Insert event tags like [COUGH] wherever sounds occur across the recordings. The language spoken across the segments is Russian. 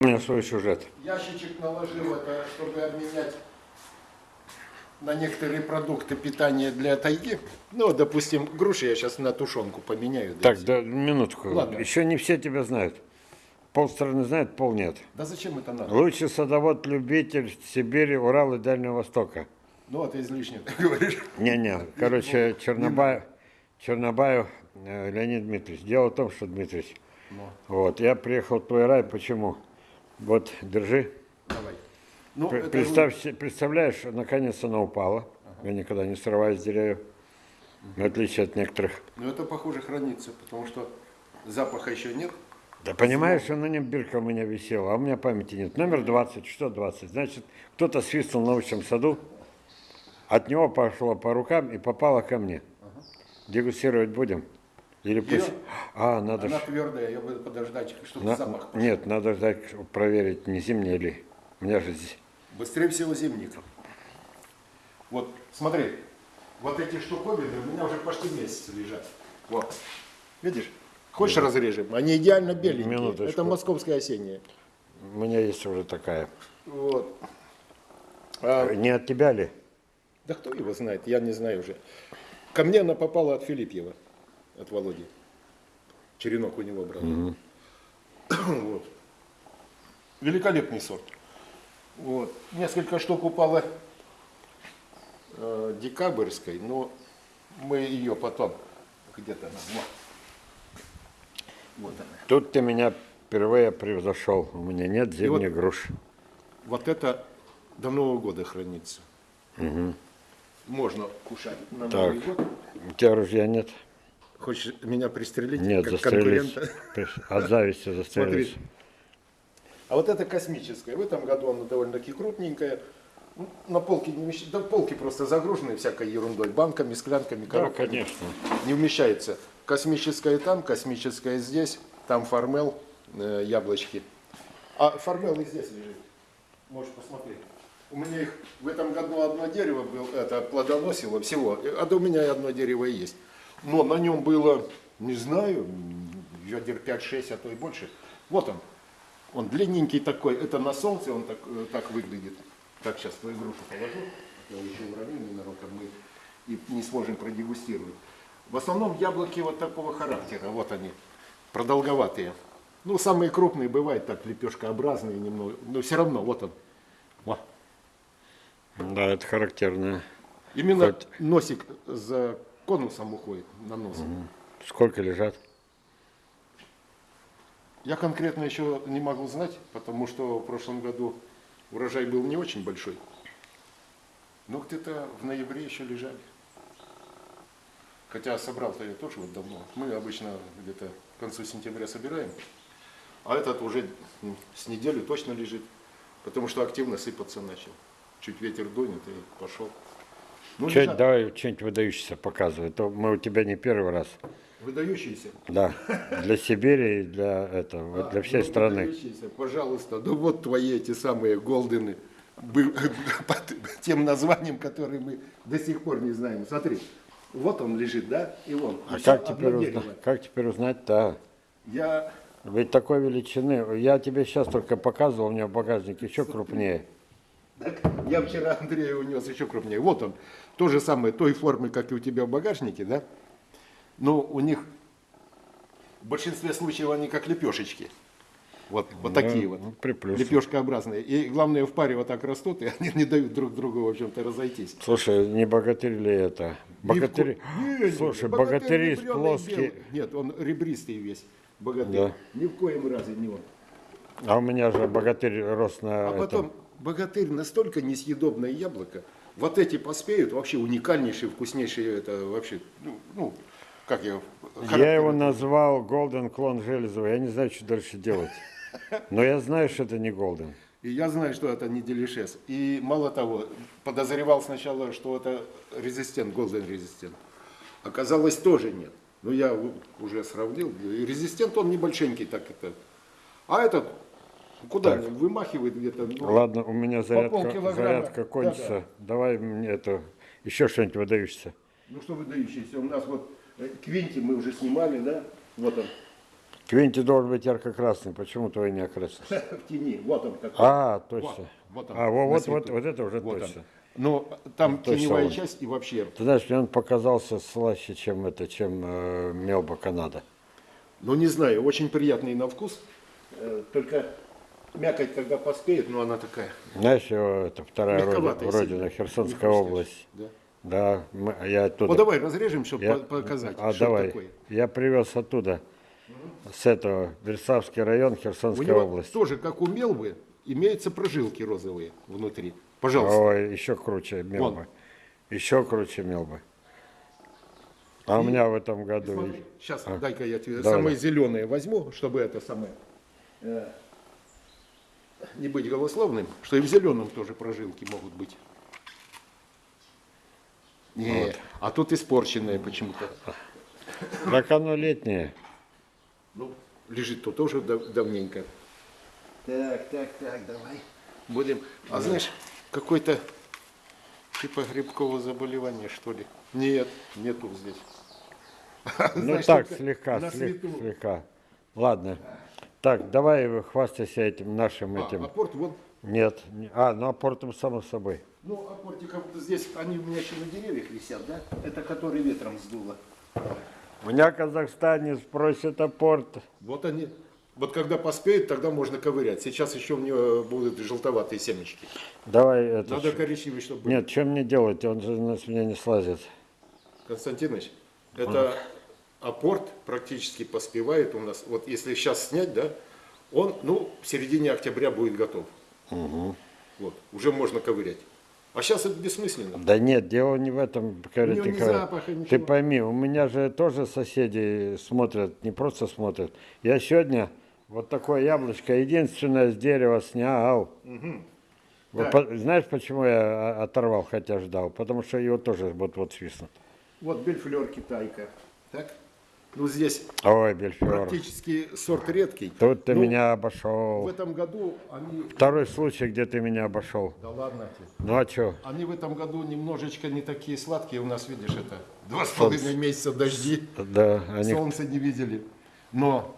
У меня свой сюжет. Ящичек наложил это, чтобы обменять на некоторые продукты питания для тайги. Ну, допустим, груши я сейчас на тушенку поменяю. Так, да, минутку. Ладно. Еще не все тебя знают. Пол страны знает, пол нет. Да зачем это надо? Лучший садовод-любитель Сибири, Урала и Дальнего Востока. Ну, это излишне, ты [LAUGHS] говоришь. Не-не, короче, Чернобаев, Чернобаев э, Леонид Дмитриевич. Дело в том, что, Дмитриевич, Ну, вот, я приехал в твой рай, почему? Вот, держи. давай. Ну, Пр- это Представь, се- представляешь, наконец она упала. Я никогда не срываю с деревьев. В отличие от некоторых. Ну, это похоже хранится, потому что запаха еще нет. Да понимаешь, на нем бирка у меня висела, а у меня памяти нет. Номер 20, что 20? Значит, кто-то свистнул в научном саду, от него пошло по рукам и попало ко мне. Дегустировать будем? Или пусть... Её? А, надо Она ж... твердая, ее буду подождать, чтобы на- запах. Нет, надо ждать, проверить, не зимняя ли. У меня же здесь... Быстрее всего зимник. Вот, смотри, вот эти штуковины у меня уже почти месяц лежат. Вот. Видишь? Хочешь разрежем? Они идеально беленькие. Минуточку. Это московская осенняя. У меня есть уже такая. Вот. А, Не от тебя ли? да кто его знает, я не знаю уже. Ко мне она попала от Филиппьева, от Володи. Черенок у него брал. [COUGHS] Вот. Великолепный сорт. Вот. Несколько штук упало э, декабрьской, но мы ее потом где-то она. Вот. Вот она. Тут ты меня впервые превзошел. У меня нет зимних груш. Вот это до Нового года хранится. Можно кушать на Так. Новый год. У тебя ружья нет? Хочешь меня пристрелить Нет, как застрелись. От зависти застрелись. Смотри. А вот это космическая. В этом году она довольно-таки крупненькая. Ну, На полке не вмещается. Да полки просто загружены всякой ерундой. Банками, склянками, Да, коробками. конечно. Не вмещается. Космическая там, космическая здесь. Там фармел, э, яблочки. А фармел и здесь лежит. Можешь посмотреть. У меня их в этом году одно дерево было, это плодоносило всего, а да у меня и одно дерево и есть. Но на нем было, не знаю, ведер 5-6, а то и больше. Вот он. Он длинненький такой, это на солнце он так, э, так выглядит. Так, сейчас твою грушу положу, я еще уроню ненароком, мы и не сможем продегустировать. В основном яблоки вот такого характера, вот они, продолговатые. Ну, самые крупные бывают так, лепешкообразные немного, но все равно, вот он. Во. Да, это характерно. Именно Хоть- носик за конусом уходит на нос. Сколько лежат? Я конкретно еще не могу знать, потому что в прошлом году урожай был не очень большой. Но где-то в ноябре еще лежали. Хотя собрал-то я тоже вот давно. Мы обычно где-то к концу сентября собираем. А этот уже с неделю точно лежит. Потому что активно сыпаться начал. Чуть ветер дунет и пошел. Ну, Чё, лежат. давай что-нибудь выдающееся показывай. То мы у тебя не первый раз. Выдающиеся. Да, для Сибири и для этого, вот для всей Ну, страны. выдающиеся, Пожалуйста, ну вот твои эти самые голдены [LAUGHS] под тем названием, которое мы до сих пор не знаем. Смотри, вот он лежит, да, и вон. А как теперь, узна- как теперь узнать-то? Я, Ведь такой величины. Я тебе сейчас только показывал, у меня в багажнике еще крупнее. Так, я вчера Андрею унес еще крупнее. Вот он, то же самое, той формы, как и у тебя в багажнике, да, но у них в большинстве случаев они как лепешечки. Вот, вот такие вот. ну, приплюсу. Лепешкообразные. И главное, в паре вот так растут, и [LAUGHS] они не дают друг другу, в общем-то, разойтись. Слушай, не богатырь ли это? Ни в Богатыри. ко- Не, не, Слушай, богатырь прёный плоские. белый. Нет, он ребристый весь, богатырь. Да. Ни в коем разе не он. А у меня же богатырь рос на А этом. потом, богатырь настолько несъедобное яблоко, вот эти поспеют, вообще уникальнейшие, вкуснейшие, это вообще, ну, ну, как я... Я его назвал Golden клон Железова. Я не знаю, что дальше делать. Но я знаю, что это не Golden. И я знаю, что это не делишес. И мало того, подозревал сначала, что это резистент, голден резистент. Оказалось, тоже нет. Но я у- уже сравнил. Резистент, он небольшенький так это. А этот, куда Так. вымахивает где-то. ну, Ладно, у меня зарядка, зарядка Да, кончится. Давай мне это еще что-нибудь выдающееся. Ну что выдающийся. У нас вот э, Квинти мы уже снимали, да? Вот он. Квинти должен быть ярко-красный, почему твой не окрасился? [LAUGHS] В тени. Вот он какой. А, точно. вот он, а, вот, вот, вот это уже Вот точно. он. Ну, там точно теневая он. часть и вообще. Ты знаешь, мне он показался слаще, чем это, чем э, Мелба Канада. Ну, не знаю, очень приятный на вкус. Э, Только мякоть, когда поспеет, ну, она такая. Знаешь, это вторая родина, сильно. Херсонская область. Да. Да, мы- я оттуда. Ну, давай разрежем, чтобы Я- показать, а, что давай. такое. Я привез оттуда, с этого, Версавский район, У Херсонская него область. тоже, как у мелвы, имеются прожилки розовые внутри. Пожалуйста. Ой, еще круче Мелба. Еще круче Мелба. А у меня в этом году... Смотри, сейчас, дай-ка я тебе Давай. самые зеленые возьму, чтобы это самое э, не быть голословным, что и в зеленом тоже прожилки могут быть. Не, а тут испорченные почему-то. Так оно летнее. Ну, лежит тут тоже дав- давненько. Так, так, так, давай. Будем. А знаешь, какой-то типа грибкового заболевания, что ли? Нет, нету здесь. [LAUGHS] Ну Знаешь, так, слегка, на слег- свету. слегка. Ладно. Так, давай хвастайся этим нашим А, этим. апорт, вот Нет. не- А, ну апортом само собой. Ну, апортиков здесь, они у меня еще на деревьях висят, да? Это который ветром сдуло. У меня в Казахстане спросят апорт. Вот они, вот когда поспеют, тогда можно ковырять. Сейчас еще у нее будут желтоватые семечки. Давай это. Надо ш- коричневый, чтобы был. Нет, что мне делать? Он же на- с меня не слазит. Константинович, это апорт практически поспевает у нас. Вот если сейчас снять, да, он, ну, в середине октября будет готов. Вот, уже можно ковырять. А сейчас это бессмысленно. Да нет, дело не в этом, него ни Николаевна. запаха, Ты пойми, у меня же тоже соседи смотрят, не просто смотрят. Я сегодня вот такое яблочко единственное с дерева снял. Вот Да. по- знаешь, почему я оторвал, хотя ждал? Потому что его тоже вот-вот свистнут. Вот бельфлер китайка. Так? Ну, здесь Ой, практически сорт редкий. Тут ты Ну, меня В обошел. этом году они... Второй случай, где ты меня обошел. Да ладно тебе. Ну а что? Они в этом году немножечко не такие сладкие. У нас, видишь, это два с половиной месяца дожди. Да, они... Солнца не видели. Но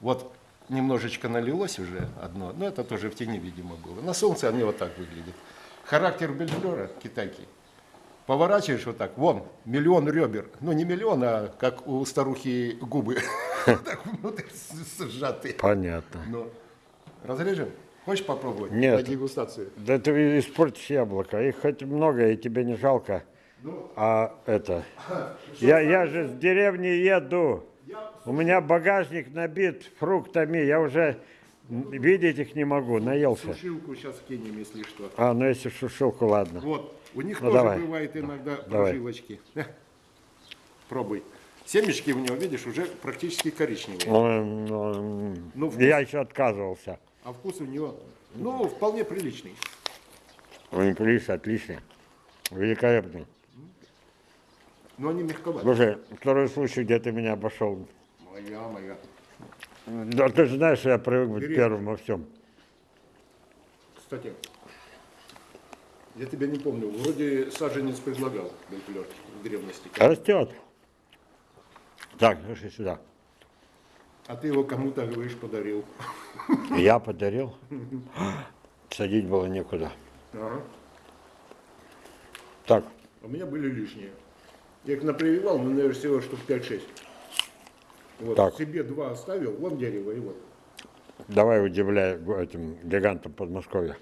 вот немножечко налилось уже одно. Но это тоже в тени, видимо, было. На солнце они вот так выглядят. Характер бельфлера китайки. Поворачиваешь вот так, вон, миллион ребер. Ну, не миллион, а как у старухи губы. [LAUGHS] Так внутрь с- сжатые. Понятно. Ну, разрежем? Хочешь попробовать? Нет. На дегустацию. Да ты испортишь яблоко. Их хоть много, и тебе не жалко. Ну, А это... Я, я же с деревни еду. У меня багажник набит фруктами. Я уже видеть их не могу. Наелся. сушилку сейчас кинем, если что. А, ну если в сушилку, ладно. Вот, у них Ну, тоже давай. бывает иногда Давай. прожилочки. Пробуй. Семечки у него, видишь, уже практически коричневые. М, Ну, вкус- Я еще отказывался. А вкус у него, ну, вполне приличный. Ой, отлично, отлично. Великолепно. Но они мягковаты. Слушай, второй случай, где ты меня обошел. Моя, моя. Да ты же знаешь, я привык быть Бери. первым во всем. Кстати, я тебя не помню, вроде саженец предлагал Бельфлер в древности. Растет. Так, слушай сюда. А ты его кому-то, говоришь, подарил. Я подарил. Садить было некуда. Ага. Так, у меня были лишние. Я их напрививал, но, наверное, всего штук 5-6. Вот, Так. себе два оставил, вон дерево, и вот. давай удивляй этим гигантам Подмосковья.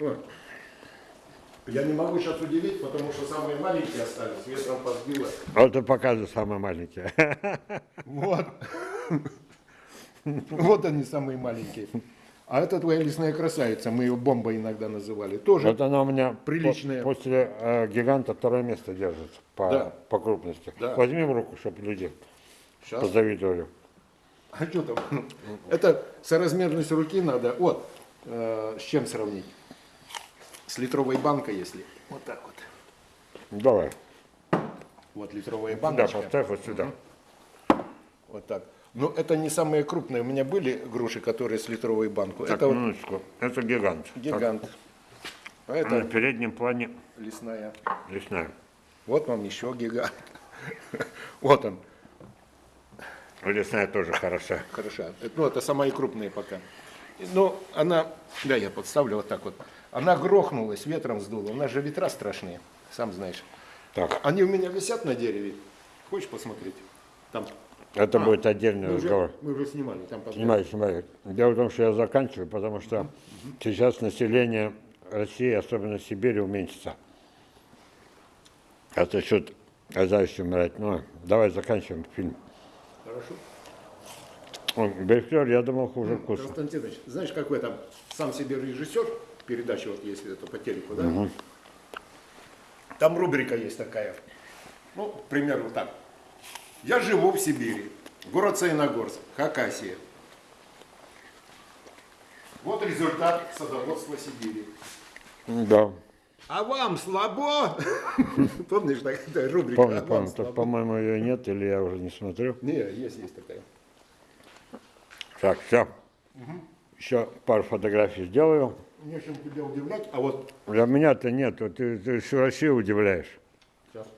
Ой. Я не могу сейчас удивить, потому что самые маленькие остались, ветром подбило. Вот и показывай самые маленькие. [LAUGHS] Вот. Вот они самые маленькие. А это твоя лесная красавица, мы ее бомбой иногда называли. Тоже Вот она у меня по- Приличная. после э, гиганта второе место держит по, Да. по крупности. Да. Возьми в руку, чтобы люди Сейчас. позавидовали. А что там? Это соразмерность руки надо. Вот, э, с чем сравнить? С литровой банкой, если. Вот так вот. Давай. Вот литровая Сюда баночка. поставь, вот сюда. Вот так. Но это не самые крупные. У меня были груши, которые с литровой банку. Так, это вот минуточку. Это гигант. гигант. А Так, на это переднем плане лесная. лесная. Вот вам еще гигант. [LAUGHS] Вот он. Лесная тоже хороша. Хороша. Ну, это самые крупные пока. Ну, она, да, я подставлю вот так вот. Она грохнулась, ветром сдуло. У нас же ветра страшные, сам знаешь. Так, Они у меня висят на дереве. Хочешь посмотреть? Там. это А, будет отдельный Мы уже, разговор. мы уже снимали. Там под- Снимай, снимай. Дело в том, что я заканчиваю, потому что сейчас население России, особенно Сибири, уменьшится. А за счет зависти умирать. Ну, давай заканчиваем фильм. Хорошо. Бельфлер, я думал, хуже вкуса. Константинович, знаешь, какой там сам себе режиссер передачи, вот если это по телеку, да? Там рубрика есть такая. Ну, к примеру, так. Я живу в Сибири. Город Саяногорск, Хакасия. Вот результат садоводства Сибири. Да, А вам слабо? [LAUGHS] Помнишь, такая рубрика? помню, «А помню. Так, слабо?» по-моему, ее нет, или я уже не смотрю. Не, есть, есть такая. Так, все. Еще пару фотографий сделаю. Не чем тебя удивлять, а вот Для меня-то нет, вот ты, ты всю Россию удивляешь. сейчас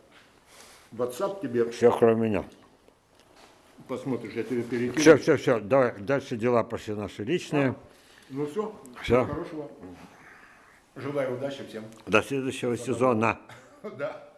WhatsApp тебе Все, кроме меня. посмотришь, я тебе перекину. Все, все, все. Давай, дальше дела пошли наши личные. Ну все, Всё. хорошего. Желаю удачи всем. До следующего сезона. [LAUGHS] Да.